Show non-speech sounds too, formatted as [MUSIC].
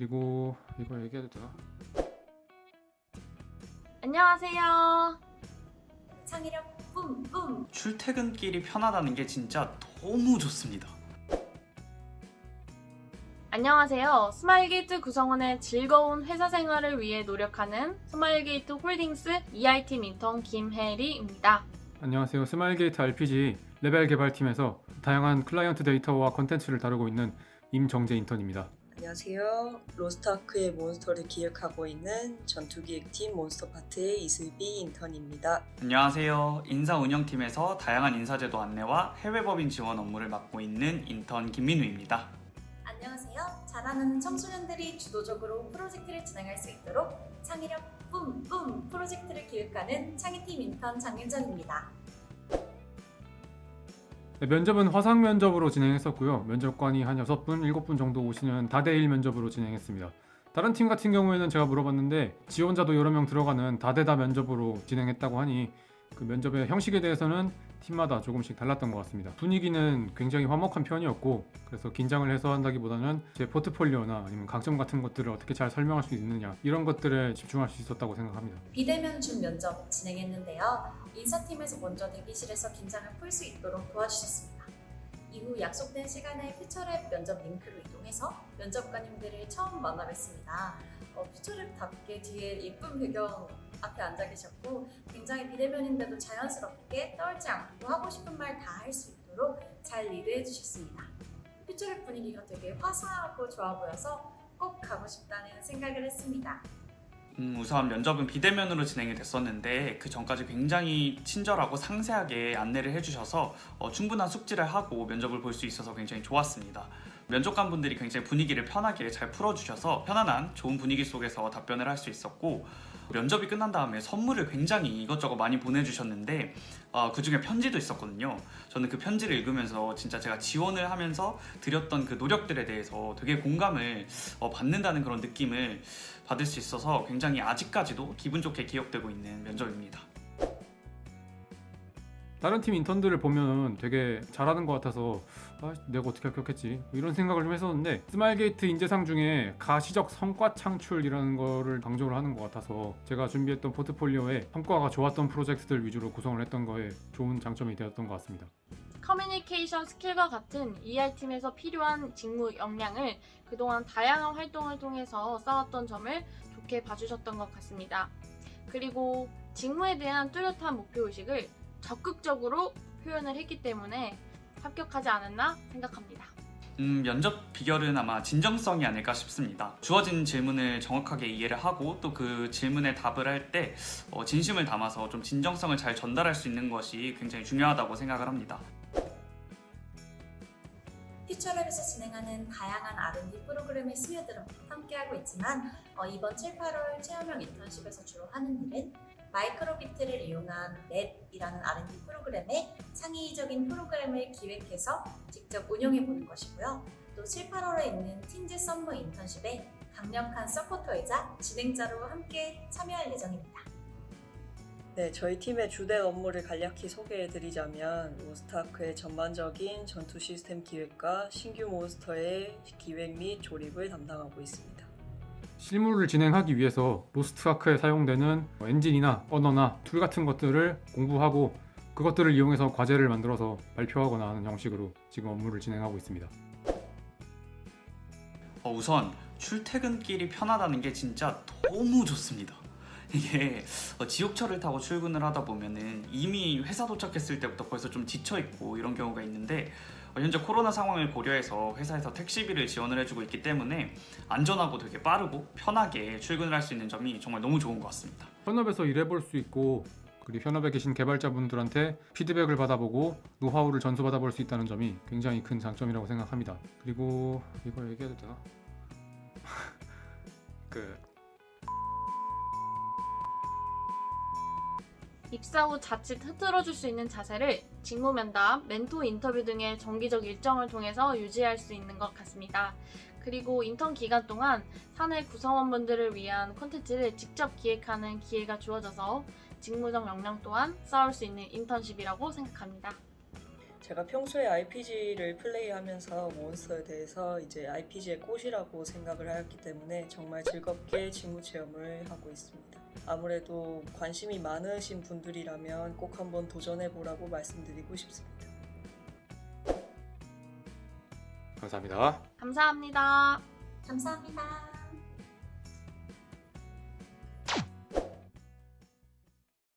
그리고 이거 얘기해도 되나? 안녕하세요. 창의력 뿜뿜 출퇴근길이 편하다는 게 진짜 너무 좋습니다. 안녕하세요. 스마일게이트 구성원의 즐거운 회사 생활을 위해 노력하는 스마일게이트 홀딩스 EI팀 인턴 김혜리입니다. 안녕하세요. 스마일게이트 RPG 레벨 개발팀에서 다양한 클라이언트 데이터와 컨텐츠를 다루고 있는 임정재 인턴입니다. 안녕하세요. 로스트아크의 몬스터를 기획하고 있는 전투기획팀 몬스터파트의 이슬비 인턴입니다. 안녕하세요. 인사운영팀에서 다양한 인사제도 안내와 해외법인 지원 업무를 맡고 있는 인턴 김민우입니다. 안녕하세요 잘하는 청소년들이 주도적으로 프로젝트를 진행할 수 있도록 창의력 뿜뿜 프로젝트를 기획하는 창의팀 인턴 장윤정입니다 네, 면접은 화상 면접으로 진행했었고요. 면접관이 한 6분, 7분 정도 오시는 다대1 면접으로 진행했습니다. 다른 팀 같은 경우에는 제가 물어봤는데 지원자도 여러 명 들어가는 다대다 면접으로 진행했다고 하니 그 면접의 형식에 대해서는 팀마다 조금씩 달랐던 것 같습니다. 분위기는 굉장히 화목한 편이었고 그래서 긴장을 해소한다기보다는 제 포트폴리오나 아니면 강점 같은 것들을 어떻게 잘 설명할 수 있느냐 이런 것들에 집중할 수 있었다고 생각합니다. 비대면 준 면접 진행했는데요 인사팀에서 먼저 대기실에서 긴장을 풀 수 있도록 도와주셨습니다 이후 약속된 시간에 퓨처랩 면접 링크로 이동해서 면접관님들을 처음 만나 뵀습니다 어, 퓨처랩답게 뒤에 예쁜 배경 앞에 앉아 계셨고 굉장히 비대면인데도 자연스럽게 떨지 않고 하고 싶은 말 다 할 수 있도록 잘 리드해 주셨습니다. 퓨처랩 분위기가 되게 화사하고 좋아 보여서 꼭 가고 싶다는 생각을 했습니다. 음, 우선 면접은 비대면으로 진행이 됐었는데 그 전까지 굉장히 친절하고 상세하게 안내를 해주셔서 어, 충분한 숙지를 하고 면접을 볼 수 있어서 굉장히 좋았습니다. 면접관 분들이 굉장히 분위기를 편하게 잘 풀어주셔서 편안한 좋은 분위기 속에서 답변을 할 수 있었고 면접이 끝난 다음에 선물을 굉장히 이것저것 많이 보내주셨는데 어, 그 중에 편지도 있었거든요. 저는 그 편지를 읽으면서 진짜 제가 지원을 하면서 드렸던 그 노력들에 대해서 되게 공감을 어, 받는다는 그런 느낌을 받을 수 있어서 굉장히 아직까지도 기분 좋게 기억되고 있는 면접입니다. 다른 팀 인턴들을 보면 되게 잘하는 것 같아서 아, 내가 어떻게 합격했지 이런 생각을 좀 했었는데 스마일게이트 인재상 중에 가시적 성과 창출이라는 거를 강조를 하는 것 같아서 제가 준비했던 포트폴리오에 성과가 좋았던 프로젝트들 위주로 구성을 했던 거에 좋은 장점이 되었던 것 같습니다. 커뮤니케이션 스킬과 같은 EI팀에서 필요한 직무 역량을 그동안 다양한 활동을 통해서 쌓았던 점을 좋게 봐주셨던 것 같습니다. 그리고 직무에 대한 뚜렷한 목표의식을 적극적으로 표현을 했기 때문에 합격하지 않았나 생각합니다. 음, 면접 비결은 아마 진정성이 아닐까 싶습니다. 주어진 질문을 정확하게 이해를 하고 또 그 질문에 답을 할때 어, 진심을 담아서 좀 진정성을 잘 전달할 수 있는 것이 굉장히 중요하다고 생각을 합니다. 퓨처랩에서 진행하는 다양한 R&D 프로그램에 스며들어 함께하고 있지만 어, 이번 7, 8월 체험형 인턴십에서 주로 하는 일은 마이크로비트를 이용한 넷이라는 R&D 프로그램에 창의적인 프로그램을 기획해서 직접 운영해 보는 것이고요. 또 7, 8월에 있는 Teens Summer 인턴십에 강력한 서포터이자 진행자로 함께 참여할 예정입니다. 네, 저희 팀의 주된 업무를 간략히 소개해드리자면 로스트아크의 전반적인 전투 시스템 기획과 신규 몬스터의 기획 및 조립을 담당하고 있습니다. 실무를 진행하기 위해서 로스트 아크에 사용되는 엔진이나 언어나 툴 같은 것들을 공부하고 그것들을 이용해서 과제를 만들어서 발표하거나 하는 형식으로 지금 업무를 진행하고 있습니다. 어, 우선 출퇴근길이 편하다는 게 진짜 너무 좋습니다. 이게 어, 지옥철을 타고 출근을 하다 보면은 이미 회사 도착했을 때부터 벌써 좀 지쳐 있고 이런 경우가 있는데 어, 현재 코로나 상황을 고려해서 회사에서 택시비를 지원을 해주고 있기 때문에 안전하고 되게 빠르고 편하게 출근을 할 수 있는 점이 정말 너무 좋은 것 같습니다. 현업에서 일해볼 수 있고 그리고 현업에 계신 개발자분들한테 피드백을 받아보고 노하우를 전수받아볼 수 있다는 점이 굉장히 큰 장점이라고 생각합니다. 그리고 이거 얘기해도 되나? [LAUGHS] 그 입사 후 자칫 흐트러질 수 있는 자세를 직무 면담, 멘토 인터뷰 등의 정기적 일정을 통해서 유지할 수 있는 것 같습니다. 그리고 인턴 기간 동안 사내 구성원분들을 위한 콘텐츠를 직접 기획하는 기회가 주어져서 직무적 역량 또한 쌓을 수 있는 인턴십이라고 생각합니다. 제가 평소에 RPG를 플레이하면서 몬스터에 대해서 이제 RPG의 꽃이라고 생각을 하였기 때문에 정말 즐겁게 직무 체험을 하고 있습니다. 아무래도 관심이 많으신 분들이라면 꼭 한번 도전해 보라고 말씀드리고 싶습니다. 감사합니다. 감사합니다. 감사합니다.